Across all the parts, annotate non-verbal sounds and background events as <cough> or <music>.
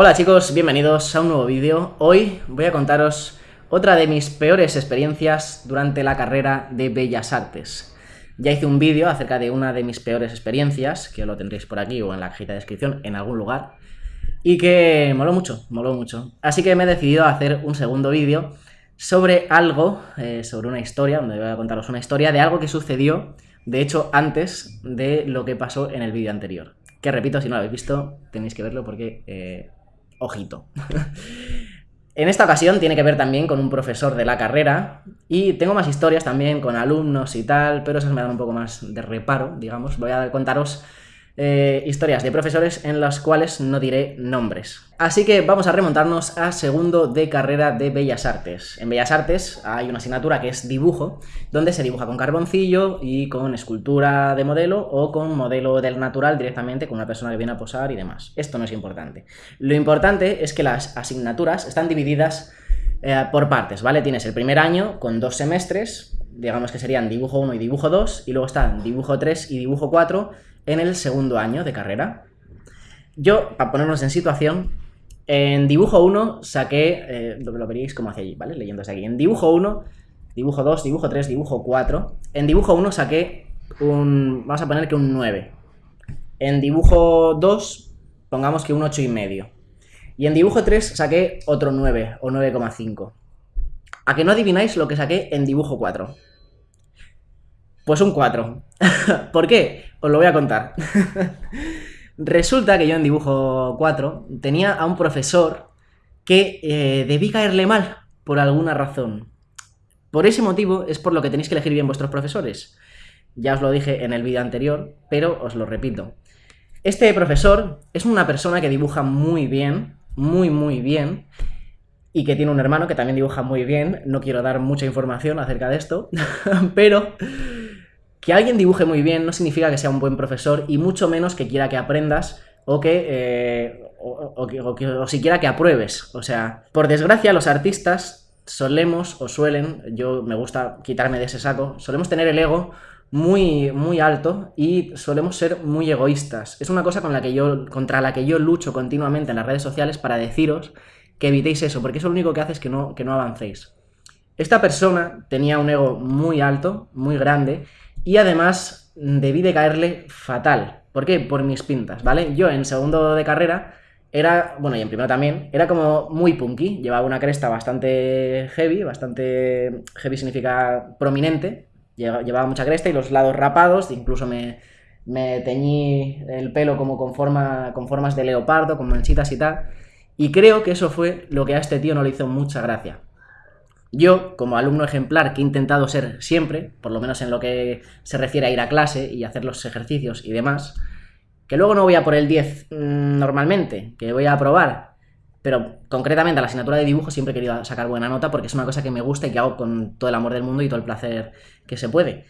Hola chicos, bienvenidos a un nuevo vídeo. Hoy voy a contaros otra de mis peores experiencias durante la carrera de Bellas Artes. Ya hice un vídeo acerca de una de mis peores experiencias, que lo tendréis por aquí o en la cajita de descripción, en algún lugar, y que moló mucho, moló mucho. Así que me he decidido a hacer un segundo vídeo sobre algo, eh, sobre una historia, donde voy a contaros una historia de algo que sucedió, de hecho, antes de lo que pasó en el vídeo anterior. Que repito, si no lo habéis visto, tenéis que verlo porque... Eh, ojito. en esta ocasión tiene que ver también con un profesor de la carrera y tengo más historias también con alumnos y tal, pero esas me dan un poco más de reparo, digamos. Voy a contaros eh, historias de profesores en las cuales no diré nombres. Así que vamos a remontarnos a segundo de carrera de Bellas Artes. En Bellas Artes hay una asignatura que es dibujo, donde se dibuja con carboncillo y con escultura de modelo o con modelo del natural directamente con una persona que viene a posar y demás. Esto no es importante. Lo importante es que las asignaturas están divididas eh, por partes, ¿vale? Tienes el primer año con dos semestres, digamos que serían dibujo 1 y dibujo 2, y luego están dibujo 3 y dibujo 4 en el segundo año de carrera. Yo, para ponernos en situación, en dibujo 1 saqué, eh, lo, veréis como hacia allí, ¿vale? Leyéndose aquí. En dibujo 1, dibujo 2, dibujo 3, dibujo 4. En dibujo 1 saqué un, vamos a poner que un 9. En dibujo 2, pongamos que un 8 y medio. Y en dibujo 3 saqué otro 9 o 9,5. ¿A que no adivináis lo que saqué en dibujo 4? Pues un 4. <laughs> ¿Por qué? Os lo voy a contar. <laughs> Resulta que yo en dibujo 4 tenía a un profesor que eh, debí caerle mal por alguna razón. Por ese motivo es por lo que tenéis que elegir bien vuestros profesores. Ya os lo dije en el vídeo anterior, pero os lo repito. Este profesor es una persona que dibuja muy bien, muy muy bien, y que tiene un hermano que también dibuja muy bien. No quiero dar mucha información acerca de esto, <laughs> pero que alguien dibuje muy bien no significa que sea un buen profesor y mucho menos que quiera que aprendas o que, eh, o, siquiera que apruebes. O sea, por desgracia los artistas solemos o suelen, yo me gusta quitarme de ese saco, solemos tener el ego muy, muy alto y solemos ser muy egoístas. Es una cosa con la que yo, contra la que yo lucho continuamente en las redes sociales para deciros que evitéis eso, porque eso lo único que hace es que no, que no avancéis. Esta persona tenía un ego muy alto, muy grande, y además debí de caerle fatal. ¿Por qué? Por mis pintas, ¿vale? Yo en segundo de carrera era, bueno, y en primero también, era como muy punky, llevaba una cresta bastante heavy, bastante heavy significa prominente, llevaba mucha cresta y los lados rapados, incluso me, me teñí el pelo como con, forma, con formas de leopardo, con manchitas y tal, y creo que eso fue lo que a este tío no le hizo mucha gracia. Yo, como alumno ejemplar que he intentado ser siempre, por lo menos en lo que se refiere a ir a clase y hacer los ejercicios y demás, que luego no voy a por el 10 mm, normalmente, que voy a aprobar, pero concretamente a la asignatura de dibujo siempre he querido sacar buena nota porque es una cosa que me gusta y que hago con todo el amor del mundo y todo el placer que se puede.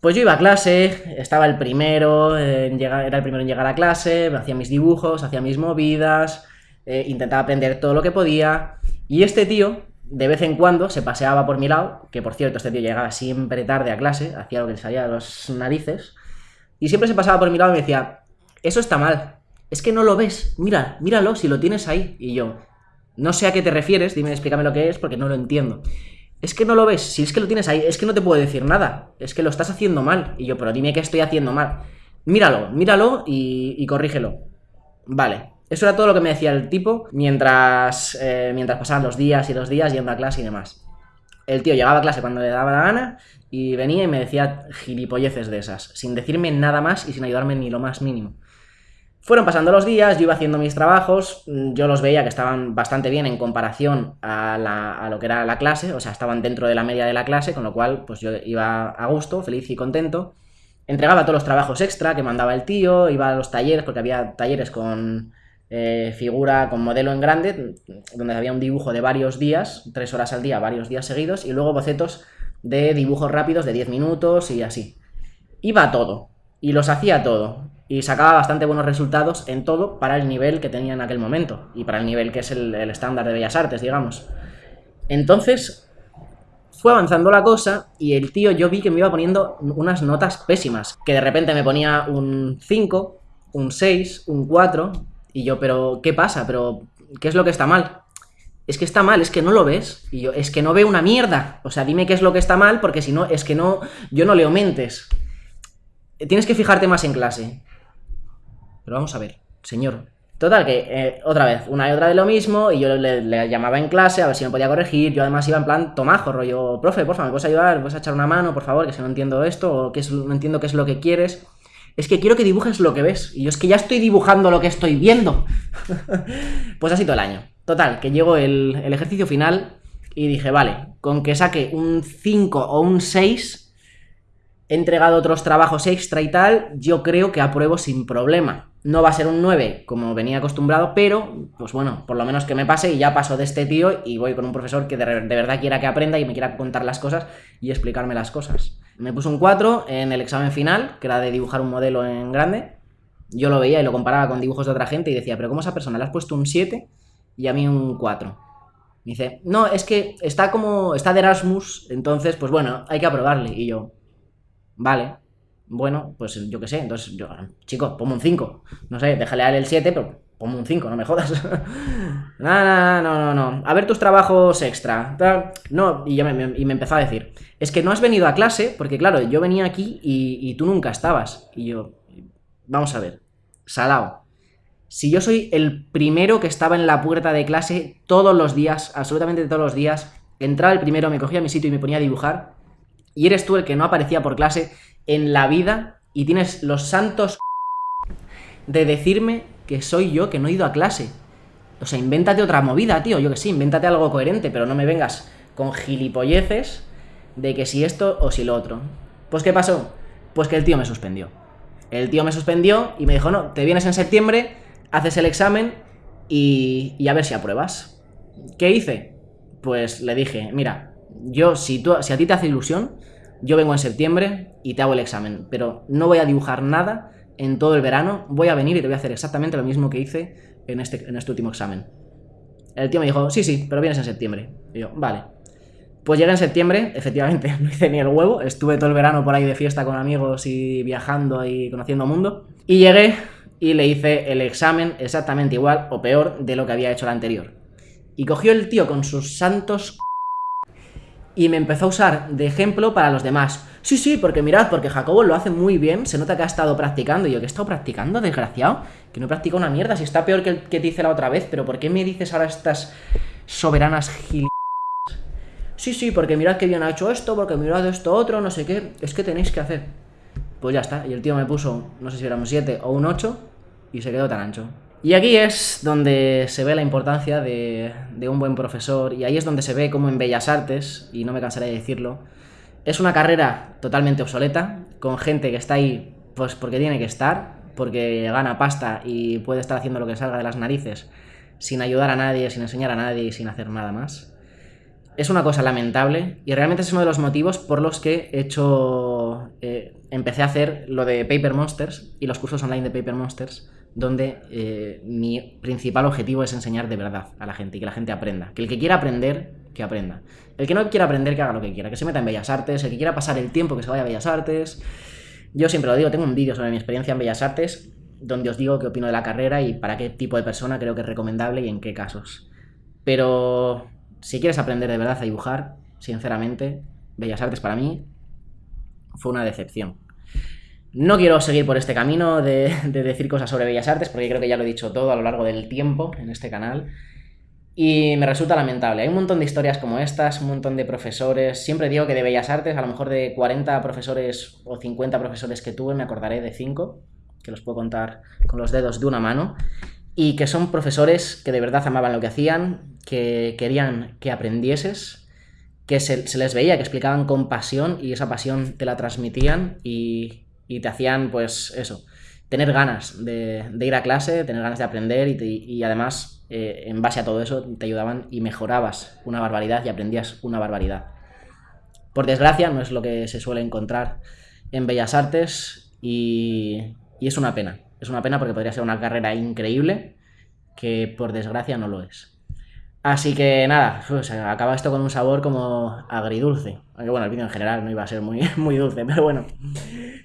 Pues yo iba a clase, estaba el primero, en llegar, era el primero en llegar a clase, hacía mis dibujos, hacía mis movidas, eh, intentaba aprender todo lo que podía, y este tío de vez en cuando se paseaba por mi lado, que por cierto este tío llegaba siempre tarde a clase, hacía lo que le salía de las narices, y siempre se pasaba por mi lado y me decía, eso está mal, es que no lo ves, mira, míralo, si lo tienes ahí. Y yo, no sé a qué te refieres, dime, explícame lo que es, porque no lo entiendo. Es que no lo ves, si es que lo tienes ahí, es que no te puedo decir nada, es que lo estás haciendo mal. Y yo, pero dime qué estoy haciendo mal. Míralo, míralo y, y corrígelo. Vale, eso era todo lo que me decía el tipo mientras, eh, mientras pasaban los días y los días yendo a clase y demás. El tío llegaba a clase cuando le daba la gana y venía y me decía gilipolleces de esas, sin decirme nada más y sin ayudarme ni lo más mínimo. Fueron pasando los días, yo iba haciendo mis trabajos, yo los veía que estaban bastante bien en comparación a, a, lo que era la clase, o sea, estaban dentro de la media de la clase, con lo cual pues yo iba a gusto, feliz y contento. Entregaba todos los trabajos extra que mandaba el tío, iba a los talleres, porque había talleres con, eh, figura con modelo en grande, donde había un dibujo de varios días, tres horas al día, varios días seguidos, y luego bocetos de dibujos rápidos de 10 minutos y así. Iba todo, y los hacía todo, y sacaba bastante buenos resultados en todo para el nivel que tenía en aquel momento, y para el nivel que es el, estándar de Bellas Artes, digamos. Entonces, fue avanzando la cosa y el tío yo vi que me iba poniendo unas notas pésimas, que de repente me ponía un 5, un 6, un 4, Y yo, pero, ¿qué pasa? ¿Pero qué es lo que está mal? Es que está mal, es que no lo ves. Y yo, es que no veo una mierda. O sea, dime qué es lo que está mal, porque si no, es que no, yo no le aumentes. Tienes que fijarte más en clase. Pero vamos a ver, señor. Total, que eh, otra vez, una y otra vez lo mismo, y yo le, llamaba en clase a ver si me podía corregir. Yo además iba en plan tomajo, rollo, profe, por favor, ¿me puedes ayudar? ¿Me puedes echar una mano, por favor? Que si no entiendo esto, o que no entiendo qué es lo que quieres. Es que quiero que dibujes lo que ves. Y yo es que ya estoy dibujando lo que estoy viendo. <laughs> pues así todo el año. Total, que llegó el, ejercicio final y dije, vale, con que saque un 5 o un 6, he entregado otros trabajos extra y tal, yo creo que apruebo sin problema. No va a ser un 9 como venía acostumbrado, pero, pues bueno, por lo menos que me pase y ya paso de este tío y voy con un profesor que de, de verdad quiera que aprenda y me quiera contar las cosas y explicarme las cosas. Me puso un 4 en el examen final, que era de dibujar un modelo en grande. Yo lo veía y lo comparaba con dibujos de otra gente y decía, pero ¿cómo esa persona le has puesto un 7 y a mí un 4. Me dice, no, es que está como, está de Erasmus, entonces, pues bueno, hay que aprobarle. Y yo, vale, bueno, pues yo qué sé, entonces yo, chico, ponme un 5. No sé, déjale a él el 7, pero ponme un 5, no me jodas. <laughs> no, no, no, no. A ver tus trabajos extra. No, y, ya me, y me empezó a decir, es que no has venido a clase, porque claro, yo venía aquí y, y tú nunca estabas. Y yo, vamos a ver, salao si yo soy el primero que estaba en la puerta de clase todos los días, absolutamente todos los días, entraba el primero, me cogía mi sitio y me ponía a dibujar, y eres tú el que no aparecía por clase en la vida y tienes los santos de decirme que soy yo que no he ido a clase. O sea, invéntate otra movida, tío, yo que sí, invéntate algo coherente, pero no me vengas con gilipolleces de que si esto o si lo otro. Pues ¿qué pasó? Pues que el tío me suspendió. El tío me suspendió y me dijo, no, te vienes en septiembre haces el examen y, a ver si apruebas. ¿Qué hice? Pues le dije, mira, yo si, tú, si a ti te hace ilusión, yo vengo en septiembre y te hago el examen, pero no voy a dibujar nada en todo el verano, voy a venir y te voy a hacer exactamente lo mismo que hice en este, en este último examen. El tío me dijo, sí, sí, pero vienes en septiembre. Y yo, vale. Pues llegué en septiembre, efectivamente, <laughs> no hice ni el huevo, estuve todo el verano por ahí de fiesta con amigos y viajando y conociendo mundo. Y llegué y le hice el examen exactamente igual o peor de lo que había hecho el anterior. Y cogió el tío con sus santos y me empezó a usar de ejemplo para los demás. Sí, sí, porque mirad, porque Jacobo lo hace muy bien, se nota que ha estado practicando. Y yo, ¿qué he estado practicando, desgraciado? Que no he practicado una mierda, si está peor que el que te hice la otra vez, pero ¿por qué me dices ahora estas soberanas gil... Sí, sí, porque mirad que bien ha hecho esto, porque mirad esto otro, no sé qué, es que tenéis que hacer. Pues ya está, y el tío me puso, no sé si era un 7 o un 8, y se quedó tan ancho. Y aquí es donde se ve la importancia de, un buen profesor, y ahí es donde se ve como en Bellas Artes, y no me cansaré de decirlo, es una carrera totalmente obsoleta, con gente que está ahí pues porque tiene que estar, porque gana pasta y puede estar haciendo lo que salga de las narices, sin ayudar a nadie, sin enseñar a nadie y sin hacer nada más. Es una cosa lamentable y realmente es uno de los motivos por los que he hecho, eh, empecé a hacer lo de Paper Monsters y los cursos online de Paper Monsters, donde eh, mi principal objetivo es enseñar de verdad a la gente y que la gente aprenda. Que el que quiera aprender, que aprenda. El que no quiera aprender, que haga lo que quiera, que se meta en Bellas Artes, el que quiera pasar el tiempo, que se vaya a Bellas Artes. Yo siempre lo digo, tengo un vídeo sobre mi experiencia en Bellas Artes, donde os digo qué opino de la carrera y para qué tipo de persona creo que es recomendable y en qué casos. Pero si quieres aprender de verdad a dibujar, sinceramente, Bellas Artes para mí fue una decepción. No quiero seguir por este camino de, decir cosas sobre Bellas Artes, porque creo que ya lo he dicho todo a lo largo del tiempo en este canal. Y me resulta lamentable. Hay un montón de historias como estas, un montón de profesores. Siempre digo que de Bellas Artes, a lo mejor de 40 profesores o 50 profesores que tuve, me acordaré de 5, que los puedo contar con los dedos de una mano. Y que son profesores que de verdad amaban lo que hacían, que querían que aprendieses, que se, les veía, que explicaban con pasión y esa pasión te la transmitían y, te hacían, pues eso, tener ganas de, ir a clase, tener ganas de aprender y, además, eh, en base a todo eso, te ayudaban y mejorabas una barbaridad y aprendías una barbaridad. Por desgracia, no es lo que se suele encontrar en Bellas Artes y, y es una pena. Es una pena porque podría ser una carrera increíble que por desgracia no lo es. Así que nada, acaba esto con un sabor como agridulce. Aunque bueno, el vídeo en general no iba a ser muy, <laughs> muy dulce, pero bueno.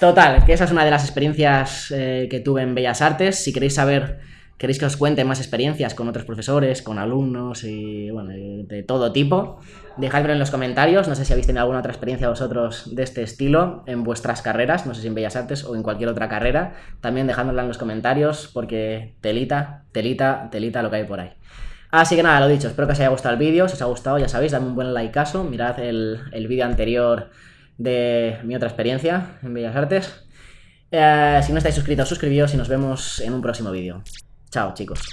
Total, que esa es una de las experiencias eh, que tuve en Bellas Artes. Si queréis saber queréis que os cuente más experiencias con otros profesores, con alumnos y bueno, de todo tipo, dejadmelo en los comentarios. No sé si habéis tenido alguna otra experiencia vosotros de este estilo en vuestras carreras, no sé si en Bellas Artes o en cualquier otra carrera. También dejádmela en los comentarios porque telita, telita, telita lo que hay por ahí. Así que nada, lo dicho, espero que os haya gustado el vídeo. Si os ha gustado, ya sabéis, dadme un buen likeazo. Mirad el, el vídeo anterior de mi otra experiencia en Bellas Artes. Eh, si no estáis suscritos, suscribíos y nos vemos en un próximo vídeo. Chao, chicos.